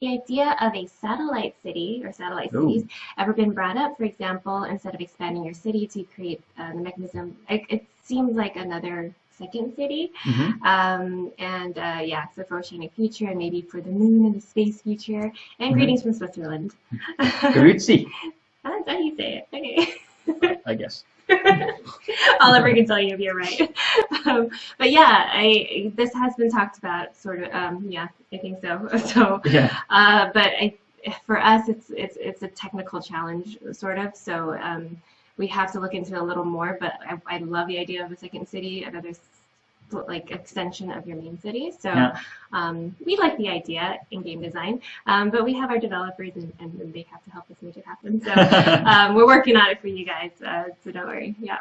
the idea of a satellite city or satellite Ooh. cities ever been brought up? For example, instead of expanding your city to create uh, the mechanism, it, it seems like another second city. Mhm. Um, and uh, yeah, so for oceanic future and maybe for the moon and the space future. And Mhm. greetings from Switzerland. Grüezi, That's how you say it. Okay. I guess. Oliver can tell you if you're right. Um, but yeah, I this has been talked about sort of. Um, yeah, I think so. So, Yeah. uh, but I, for us, it's it's it's a technical challenge, sort of. So um, we have to look into it a little more. But I, I love the idea of a second city, another like extension of your main city. So Yeah. um, we like the idea in game design, um, but we have our developers and, and they have to help us make it happen. So um, we're working on it for you guys. Uh, so don't worry. Yeah.